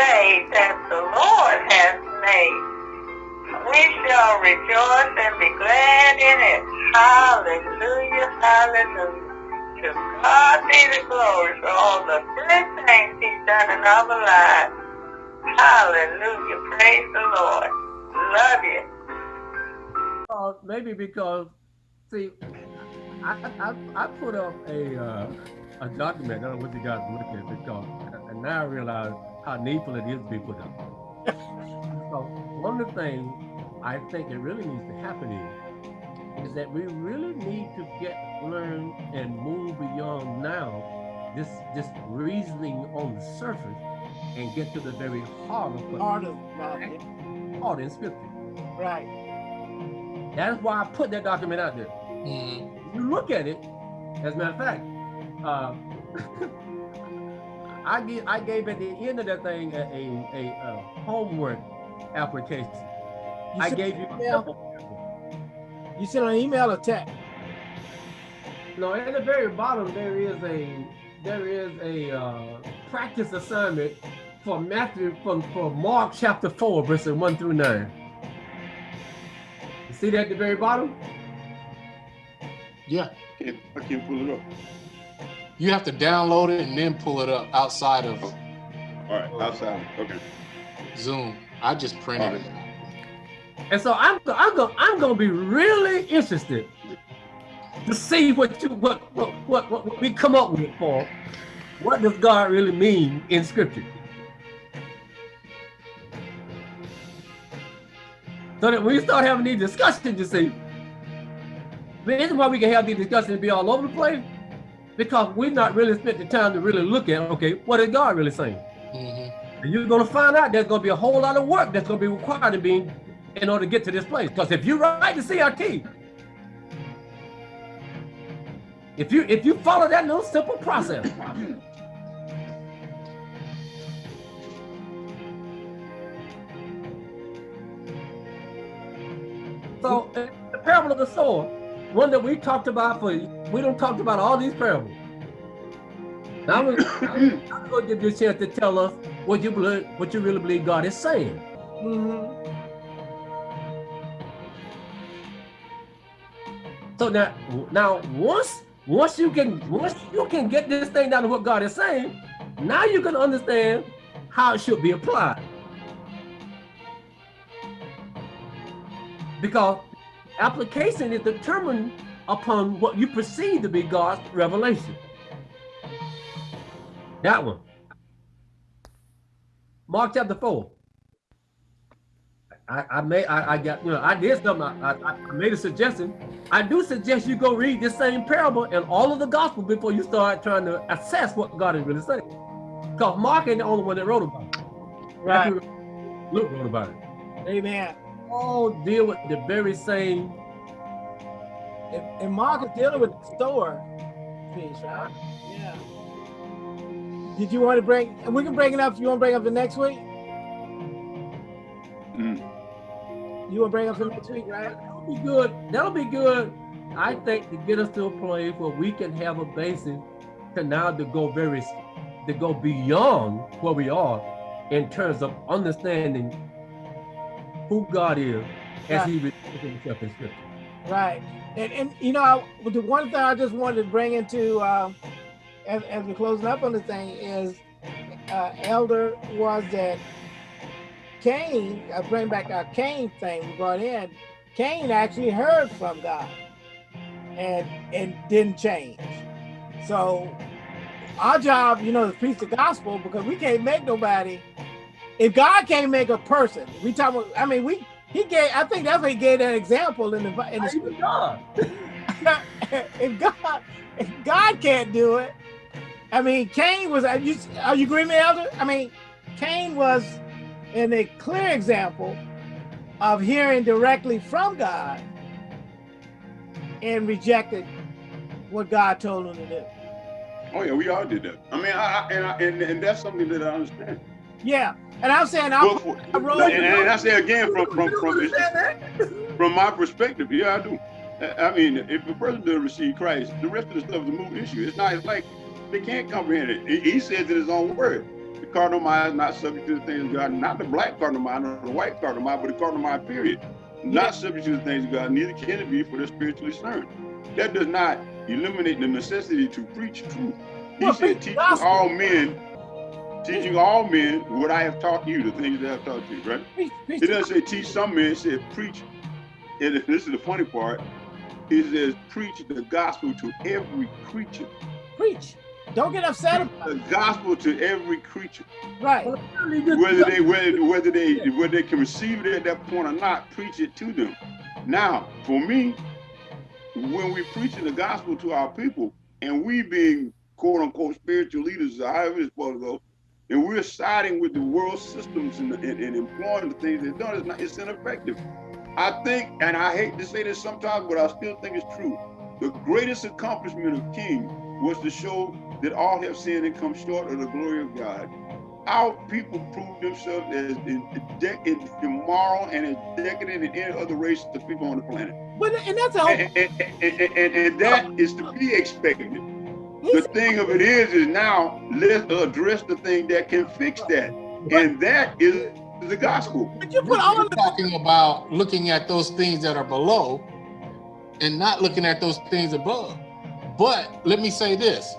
day that the Lord has made. We shall rejoice and be glad in it. Hallelujah, hallelujah. To God be the glory for all the good things he's done in our lives. Hallelujah, praise the Lord. Love you. Uh, maybe because, see, I, I, I put up a uh, a document. I don't know what you guys look at because, and now I realize how needful it is to be put up. so one of the things I think it really needs to happen is, is that we really need to get learn and move beyond now this this reasoning on the surface and get to the very heart of what Heart of God. heart in scripture. Right. That's why I put that document out there. Mhm. you look at it, as a matter of fact, uh, I gave I gave at the end of that thing a a, a, uh homework application. You I gave you a email? couple. You sent an email or text? No, at the very bottom there is a there is a uh, practice assignment for Matthew from for Mark chapter four verses one through nine. You see that at the very bottom? Yeah, Can't, I can't pull it up. You have to download it and then pull it up outside of All right, outside. Okay. Zoom. I just printed it. And so I'm I'm gonna I'm gonna be really interested to see what you what what what, what we come up with for what does God really mean in scripture. So that when we start having these discussions, you see, the reason why we can have these discussions and be all over the place, because we've not really spent the time to really look at, okay, what is God really saying? Mhm. And you're gonna find out there's gonna be a whole lot of work that's gonna be required to be in order to get to this place. Because if you write the CRT, if you if you follow that little simple process, so the parable of the sower, one that we talked about for we don't talk about all these parables. Now I'm gonna, I'm gonna give you a chance to tell us what you believe, what you really believe God is saying. Mm-hmm. So now, now once once you can once you can get this thing down to what God is saying, now you can understand how it should be applied. Because application is determined upon what you perceive to be God's revelation. That one. Mark chapter four. I, I made I, I got you know I did something I, I, I made a suggestion. I do suggest you go read this same parable and all of the gospel before you start trying to assess what God is really saying. Because Mark ain't the only one that wrote about it. Right. Luke wrote about it. Amen. All deal with the very same. And, and Mark is dealing with the store piece, right? Yeah. Did you want to bring, and we can bring it up, you want to bring up the next week? Mm. You want to bring up the next week, right? That'll be good. That'll be good. I think to get us to a place where we can have a basis to now to go very to go beyond where we are in terms of understanding who God is as Right. He reveals Himself in Scripture. Right. And, and you know, I, the one thing I just wanted to bring into, um, as, as we're closing up on the thing is, uh, Elder was that Cain, I bring back our Cain thing we brought in, Cain actually heard from God and, and didn't change. So our job, you know, is preach the gospel because we can't make nobody, if God can't make a person, we talk about, I mean, we, he gave, I think that's what he gave that example in the, in the God. if God if God can't do it, I mean, Cain was. Are you, are you agreeing, with me, Elder? I mean, Cain was in a clear example of hearing directly from God and rejected what God told him to do. Oh yeah, we all did that. I mean, I, I, and, I, and and that's something that I understand. Yeah, and I'm saying I, Well, for- I wrote. and, and I say again from from don't from from my perspective, yeah, I do. I mean, if a person doesn't receive Christ, the rest of the stuff is a moot issue. It's not it's like they can't comprehend it. He- says in his own word. The cardinal mind is not subject to the things of God, not the black cardinal mind or the white cardinal mind, but the cardinal mind, period. Not subject to the things of God, neither can it be for the spiritually discerned. That does not eliminate the necessity to preach truth. He Well, said, preach the teaching gospel. all men, teaching all men what I have taught you, the things that I've taught you, right? Preach, preach It doesn't say teach some men, it said preach. And this is the funny part. It says preach the gospel to every creature. preach. Don't get upset about The it. gospel to every creature. Right. Whether they whether whether they whether they can receive it at that point or not, preach it to them. Now, for me, when we're preaching the gospel to our people, and we being quote unquote spiritual leaders, however it's supposed to go, and we're siding with the world systems and, and, and employing the things they've done, it's not it's ineffective. I think, and I hate to say this sometimes, but I still think it's true. The greatest accomplishment of King was to show that all have sinned and come short of the glory of God. Our people proved themselves as immoral and as decadent than any other race of people on the planet. But and that's And, and, and, and, and that is to be expected. The thing of it is, is now let's address the thing that can fix that. And that is the gospel. but you put all We're of talking about looking at those things that are below and not looking at those things above. But let me say this.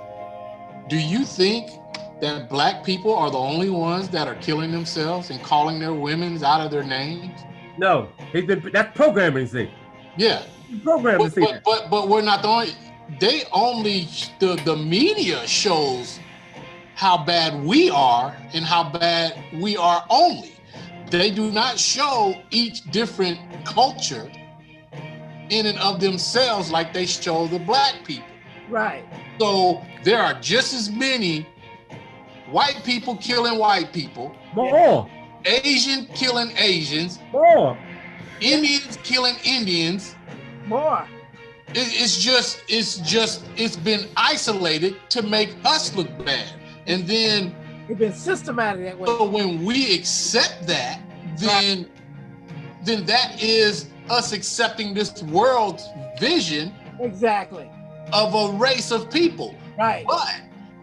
Do you think that black people are the only ones that are killing themselves and calling their women's out of their names? No, he's been, that's programming, thing. Yeah. Programming, But, see. but, but, but we're not the only, they only, the, the media shows how bad we are and how bad we are only. They do not show each different culture in and of themselves like they show the black people. right. So there are just as many white people killing white people, More, Asian killing Asians, more. Indians killing Indians, More. It- it's just it's just it's been isolated to make us look bad and then It's been systematic that way. so when we accept that then then that is us accepting this world's vision Exactly. of a race of people Right. but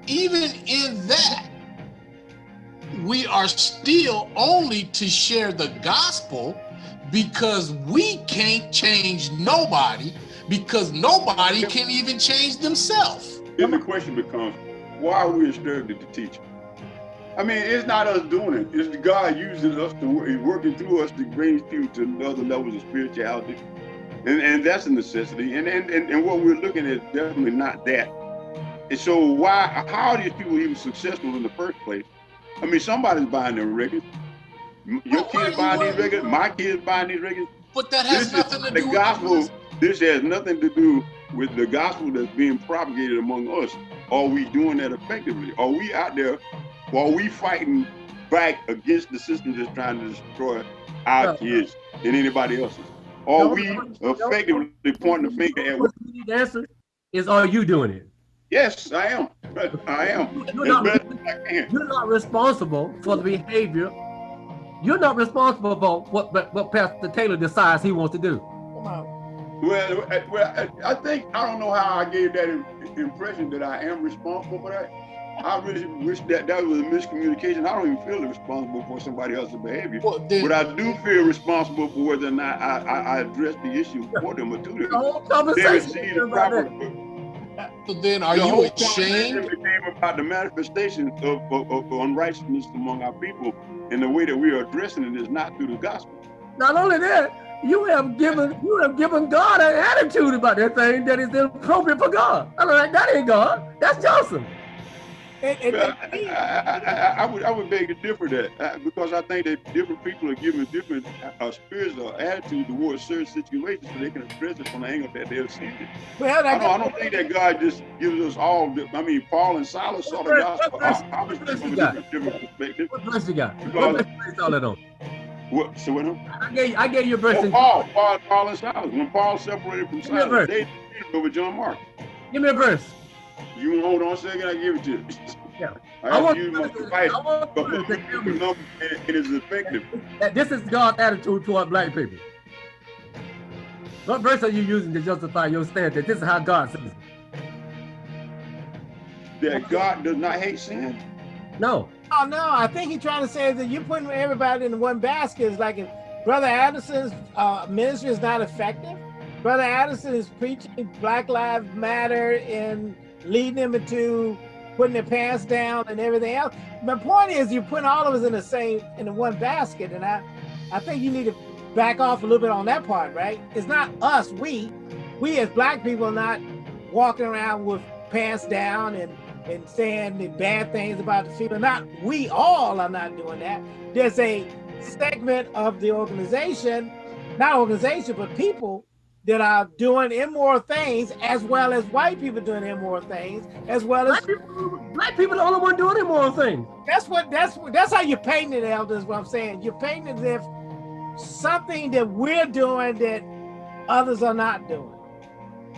even in that we are still only to share the gospel because we can't change nobody because nobody can even change themselves Then the question becomes, why are we instructed to teach? I mean, it's not us doing it. It's God using us to work, working through us to bring people to other levels of spirituality. And, and that's a necessity. And, and, and, and what we're looking at is definitely not that. And so why, how are these people even successful in the first place? I mean, somebody's buying their records. Your Well, kids buying these records. My kids buying these records. but that has This nothing to do the with gospel. This has nothing to do with the gospel that's being propagated among us. Are we doing that effectively? Are we out there? Are we fighting back against the system that's trying to destroy our No. kids and anybody else's? Are No, we no, no. effectively pointing the finger at? What you need to answer is, are you doing it? Yes, I am. I am. You're not, I can. you're not responsible for the behavior. You're not responsible for what, what, what Pastor Taylor decides he wants to do. Come on. Well, I- well, I- I think I don't know how I gave that impression that I am responsible for that. I really wish that that was a miscommunication. I don't even feel responsible for somebody else's behavior, Well, then, but I do feel responsible for whether or not I, I, I address the issue for them or to The whole conversation receive is the about so then are the you ashamed? became about the manifestation of, of, of unrighteousness among our people, and the way that we are addressing it is not through the gospel. Not only that, you have given you have given God an attitude about that thing that is inappropriate for God. I'm like, that ain't God. That's Johnson. And, and, Well, I, and- I, I, I would I would beg to differ that uh, because I think that different people are given different uh, spirits or attitude towards certain situations so they can address it from the angle that they're seeing it. well, I that, don't, I don't think that God just gives us all. The, I mean, Paul and Silas saw the What gospel verse- ob- obviously what verse from you a got? different, different perspective. What verse you got? What Because- verse you based all that on? What? So when I gave I gave you a verse. oh, Paul, Paul, Paul and Silas. When Paul separated from Give Silas, they did over John Mark. Give me a verse. You hold on a second? I give it to you. Yeah. I I want you to- device, I want but to number and it is effective. this is God's attitude toward black people. What verse are you using to justify your stance that this is how God says it? That God does not hate sin. No, Oh no, I think he's trying to say that you're putting everybody in one basket. It's like if Brother Addison's uh, ministry is not effective. Brother Addison is preaching Black Lives Matter and leading them into putting their pants down and everything else. My point is you're putting all of us in the same in the one basket, and I, I think you need to back off a little bit on that part, right? It's not us, we, we as black people are not walking around with pants down and and saying the bad things about the people. Not we all are not doing that. There's a segment of the organization, not organization, but people that are doing immoral things as well as white people doing immoral things as well as black people, black people the only one doing immoral things. That's what that's that's how you're painting it, elders. What I'm saying, you're painting as if something that we're doing that others are not doing.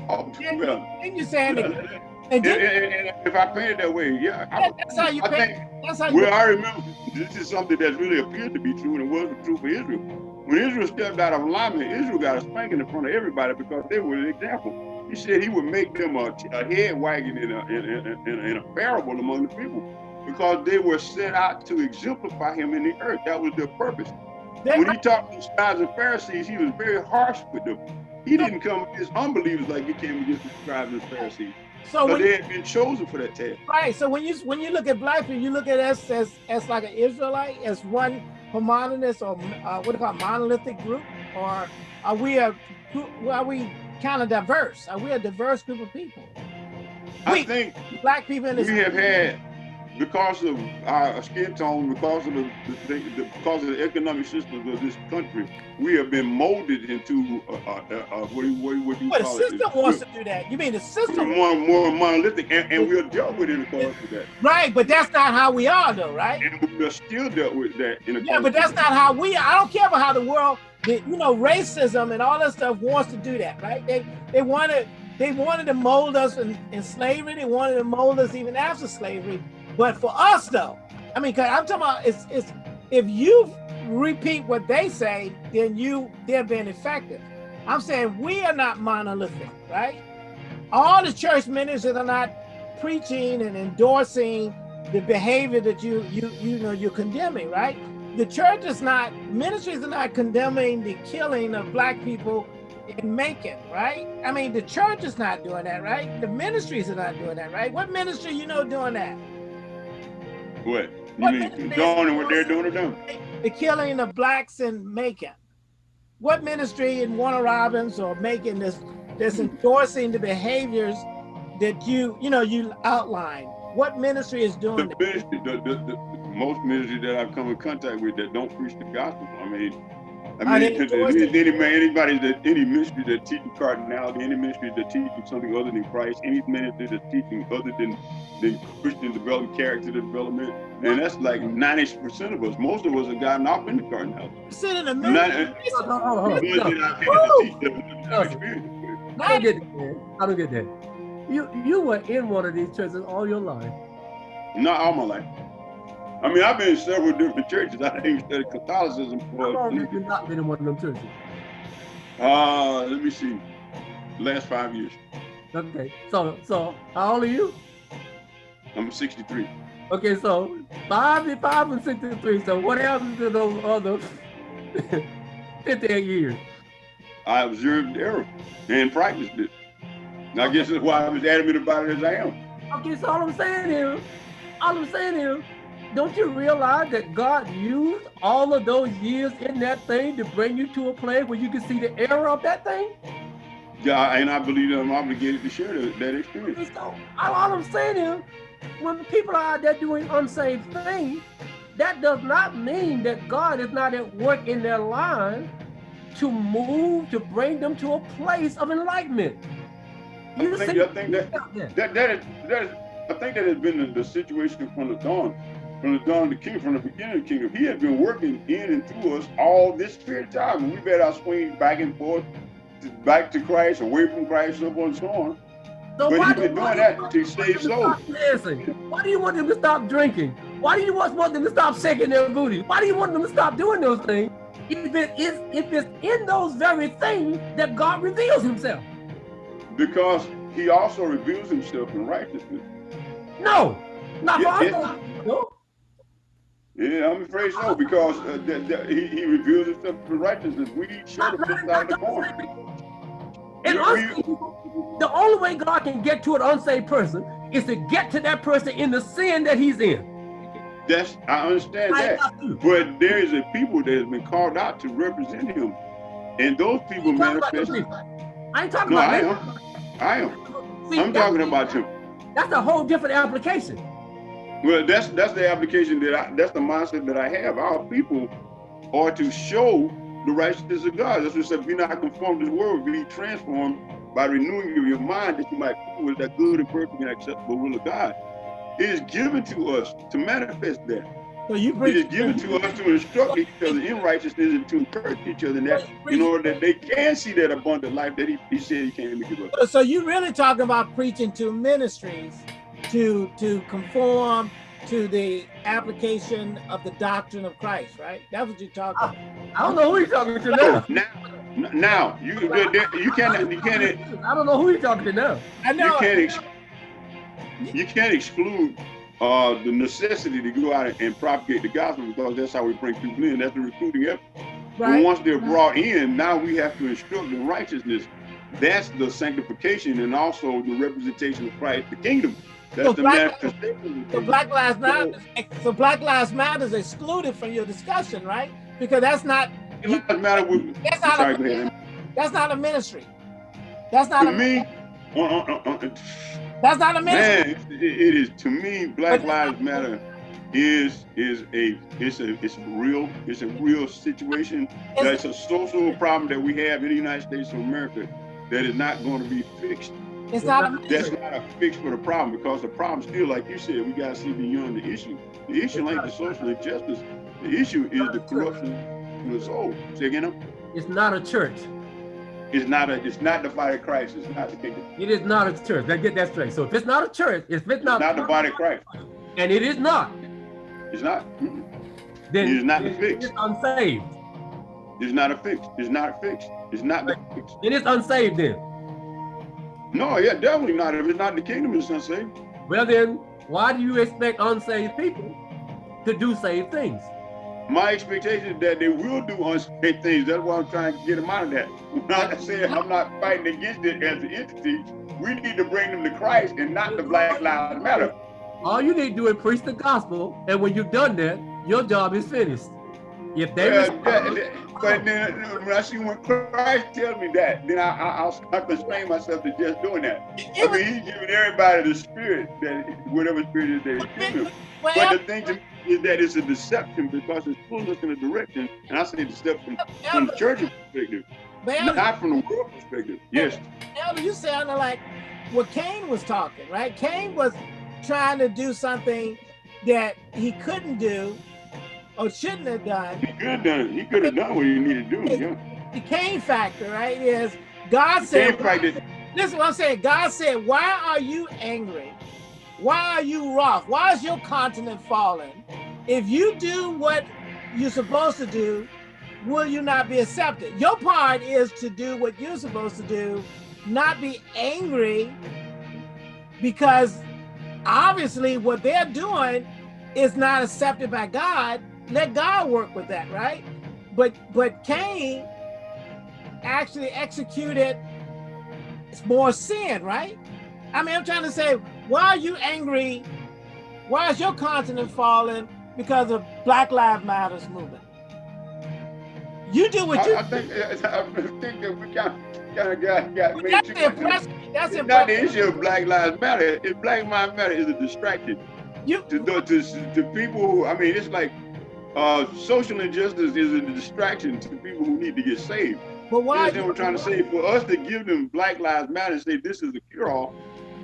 Oh, Then, well, then you're saying that, and and, and- if I paint it that way, yeah. I, that's how you I paint. think, That's how you. well, I remember this is something that really appeared to be true and it wasn't true for Israel. When Israel stepped out of alignment, Israel got a spanking in front of everybody because they were an example. He said he would make them a, a head wagging in a, in, in, in, in a parable among the people because they were set out to exemplify him in the earth. That was their purpose. They- When he talked to the scribes and Pharisees, he was very harsh with them. He didn't come against unbelievers like he came against the scribes and Pharisees. So when they had been chosen for that task. Right. So when you when you look at black people, you look at us as as like an Israelite, as one homogenous or uh, what do you call it, monolithic group, or are we a are we kind of diverse? Are we a diverse group of people? I We think black people in this. we have had, because of our skin tone, because of the, the, the because of the economic systems of this country, we have been molded into uh, uh, uh, what, do you- what, do you- what do you Well, the system it? wants to do that. You mean the system? more, more monolithic, and, and we'll deal with it in accordance with that. Right, but that's not how we are, though, right? And we're still dealt with that in Yeah, but that's not how we. Are. I don't care about how the world, the, you know, racism and all that stuff wants to do that, right? They they wanted they wanted to mold us in, in slavery. They wanted to mold us even after slavery. But for us, though, I mean, cause I'm talking about it's it's if you repeat what they say, then you they're being effective. I'm saying we are not monolithic, right? All the church ministers are not preaching and endorsing the behavior that you you you know you're condemning, right? The church is not ministries are not condemning the killing of black people in Macon, right? I mean, the church is not doing that, right? The ministries are not doing that, right? What ministry you know doing that? What you What mean condoning what they're doing to them. The killing of blacks in Macon. What ministry in Warner Robins or Macon that's that's endorsing the behaviors that you you know you outline? What ministry is doing The that? ministry, the, the, the, most ministries that I've come in contact with that don't preach the gospel. I mean, I Are mean, they endorsing- any, any man, anybody that any ministry that teaching cardinality, any ministry that teaching something other than Christ, any ministry that's teaching other than than Christian development, character development, and that's like ninety percent of us. Most of us have gotten off in the cardinality. Sit in the Not, ministry. Uh, hold on, hold on, the hold on. ones that I've had to teach them, I've experienced with. I don't get that. I don't get that. You you were in one of these churches all your life. Not all my life. I mean, I've been in several different churches. I didn't study Catholicism How for. long have you not been in one of them churches? Uh, let me see. Last five years. Okay, so so how old are you? I'm 63. Okay, so five and five and sixty-three. So what happened to those other fifty-eight years? I observed error and practiced it. And I guess that's why I'm as adamant about it as I am. Okay, so all I'm saying is, all I'm saying is, don't you realize that God used all of those years in that thing to bring you to a place where you can see the error of that thing? Yeah, and I believe that I'm obligated to share that, that experience. So all I'm saying is, when people are out there doing unsaved things, that does not mean that God is not at work in their lives to move, to bring them to a place of enlightenment. I think, I think that that that is, that is I think that has been the, the situation from the dawn, from the dawn of the kingdom, from the beginning of the kingdom. He has been working in and through us all this period of time. And we've had our swing back and forth, to, back to Christ, away from Christ, so on and so on. So But why he's been doing that to save souls. Why do you want them to stop drinking? Why do you want them to stop shaking their booty? Why do you want them to stop doing those things? If it is if it's in those very things that God reveals himself. Because he also reveals himself in righteousness. No, not Yeah, for us. No. Yeah, I'm afraid so because uh, that, that he, he reveals himself to righteousness. We the flip side of the coin. And Yeah, we- unsaved people, the only way God can get to an unsaved person is to get to that person in the sin that he's in. That's I understand I that. But there is a people that has been called out to represent him. And those people I'm talking about manifest. I ain't talking No, about I am. I am. See, I'm talking about him. That's a whole different application. Well, that's that's the application that I that's the mindset that I have. Our people are to show the righteousness of God. That's what it said, be not conformed to this world, be transformed by renewing your mind that you might prove what is that good and perfect and acceptable will of God. It is given to us to manifest that. So you preach, It is given to us to instruct each other in righteousness and to encourage each other in that in order that they can see that abundant life that he, he said he came to give us. So you really talking about preaching to ministries to to conform to the application of the doctrine of Christ, right? That's what you're talking about. I don't know who you're talking to now. Now, now you you can't you can't I don't know who you're talking to now. I you can't ex- you can't exclude uh, the necessity to go out and, and propagate the gospel because that's how we bring people in. That's the recruiting effort. But Right. once they're brought in, now we have to instruct in righteousness. That's the sanctification and also the representation of Christ, the kingdom. That's So the black-. So Black Lives Matter. So Black Lives Matter is excluded from your discussion, right? Because that's not It doesn't matter what. that's not sorry, a, ahead. that's not a ministry. That's not To a me, uh, uh, uh, uh, that's not a ministry. Man, it, it is to me. Black Lives Matter is is a it's a it's real it's a real situation. That's a social problem that we have in the United States of America that is not going to be fixed. It's not a That's not a fix for the problem because the problem still, like you said, we got to see beyond the issue. The issue ain't the social injustice. The issue is the corruption of the soul. Say again, no? It's not a church. it's not a it's not the body of Christ. It's not the kingdom. It is not a church. Let's get that straight. So if it's not a church, if it's It's not, not the body of Christ. and it is not, It's not. Mm-mm. then It is not the it- fix. It's unsaved. It's not a fix. It's not fixed. It's not the fix. It is unsaved then. No, yeah, definitely not. If it's not the kingdom, it's not saved. Well then, why do you expect unsaved people to do saved things? My expectation is that they will do unsaved things. That's why I'm trying to get them out of that. I'm not saying I'm not fighting against it as an entity. We need to bring them to Christ and not the Black Lives Matter. All you need to do is preach the gospel, and when you've done that, your job is finished. If they Yeah, respond- that- that- but then uh, when I see when Christ tells me that, then I, I, I'll, I'll constrain myself to just doing that. I mean, he's giving everybody the spirit that whatever spirit is that he's giving well, But the thing to me is that it's a deception because it's pulling us in a direction, and I say deception from the church perspective, but Elder, not from the world perspective. Yes, Elder, you sounded like what Cain was talking, right? Cain was trying to do something that he couldn't do or shouldn't have done. he could have done. He could have done what he needed to do. Yeah. The Cain factor, right, is God said, fact that This is what I'm saying. God said, Why are you angry? Why are you wroth? Why is your continent fallen? If you do what you're supposed to do, will you not be accepted? Your part is to do what you're supposed to do, not be angry, because obviously what they're doing is not accepted by God. Let God work with that, right? But but Cain actually executed more sin, right? I mean, I'm trying to say, why are you angry? Why is your continent falling because of Black Lives Matters movement? You do what you. I, I think I think that we kind kind of got got made that's too the much. impression. That's It's the not the issue of Black Lives Matter. If Black Lives Matter is a distraction You, to to, to, to people who I mean, it's like uh, social injustice is a distraction to people who need to get saved. but why? what I'm trying to say? For us to give them Black Lives Matter and say this is a cure-all,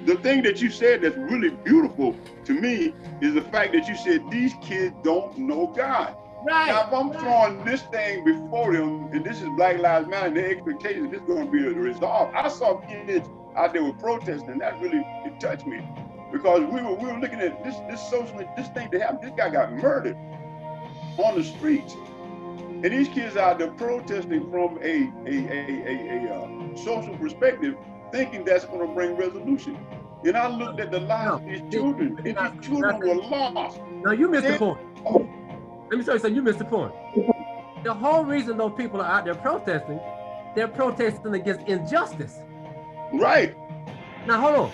the thing that you said that's really beautiful to me is the fact that you said these kids don't know God. Now, Right. if I'm throwing this thing before them, and this is Black Lives Matter, and their expectation this is going to be resolved. I saw kids out there with protesting, and that really it touched me because we were we were looking at this this social this thing that happened. This guy got murdered on the streets, and these kids out there protesting from a a a a, a uh, social perspective, thinking that's going to bring resolution. And I looked at the lives of these children, and these children were lost. No, you missed the point. Let me show you something. You missed the point. The whole reason those people are out there protesting, they're protesting against injustice. Right. Now hold on.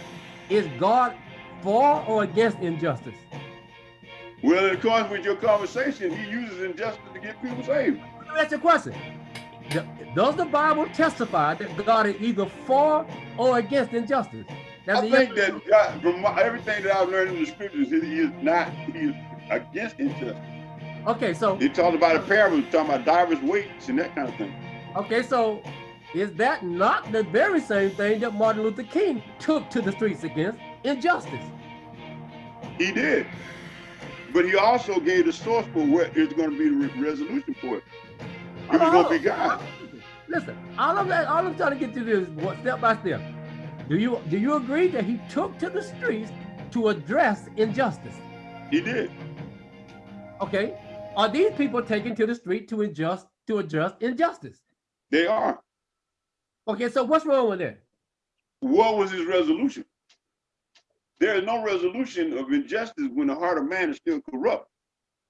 Is God for or against injustice? Well, in accordance with your conversation, he uses injustice to get people saved. Let me ask you a question. Does the Bible testify that God is either for or against injustice? That's I think that God, from my, everything that I've learned in the scriptures, he is not he is against injustice. Okay, so He talked about a parable, talking about divers' weights and that kind of thing. okay, so is that not the very same thing that Martin Luther King took to the streets against injustice? He did. But he also gave the source for what is going to be the re- resolution for it. It was going to be oh, God. Oh, listen, all of that, all I'm trying to get to this is step by step. Do you do you agree that he took to the streets to address injustice? He did. Okay, are these people taken to the street to adjust to adjust injustice? They are. Okay, so what's wrong with that? What was his resolution? There is no resolution of injustice when the heart of man is still corrupt.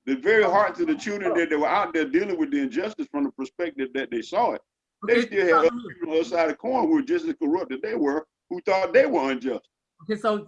The very hearts of the children that they were out there dealing with the injustice from the perspective that they saw it, they still had other people on the other side of the coin who were just as corrupt as they were, who thought they were unjust. okay, so